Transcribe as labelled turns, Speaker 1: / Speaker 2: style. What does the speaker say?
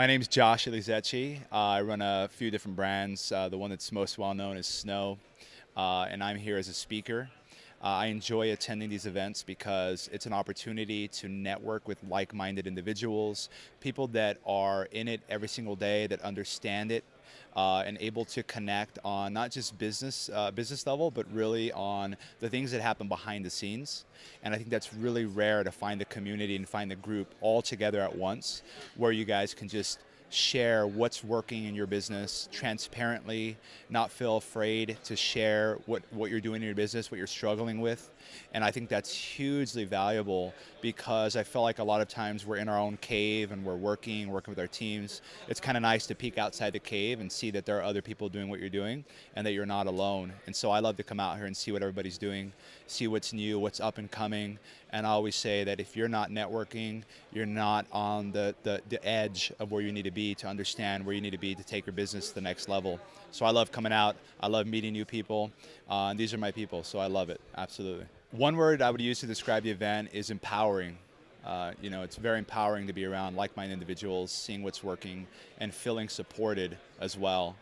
Speaker 1: My name is Josh Elizetxe. Uh, I run a few different brands. Uh, the one that's most well known is Snow, uh, and I'm here as a speaker. Uh, I enjoy attending these events because it's an opportunity to network with like-minded individuals, people that are in it every single day, that understand it, uh, and able to connect on not just business uh, business level, but really on the things that happen behind the scenes. And I think that's really rare to find the community and find the group all together at once, where you guys can just share what's working in your business transparently, not feel afraid to share what, what you're doing in your business, what you're struggling with. And I think that's hugely valuable because I feel like a lot of times we're in our own cave and we're working, working with our teams. It's kind of nice to peek outside the cave and see that there are other people doing what you're doing and that you're not alone. And so I love to come out here and see what everybody's doing, see what's new, what's up and coming. And I always say that if you're not networking, you're not on the, the, the edge of where you need to be be to understand where you need to be to take your business to the next level. So I love coming out. I love meeting new people. Uh, and these are my people, so I love it, absolutely. One word I would use to describe the event is empowering. Uh, you know, it's very empowering to be around like-minded individuals, seeing what's working, and feeling supported as well.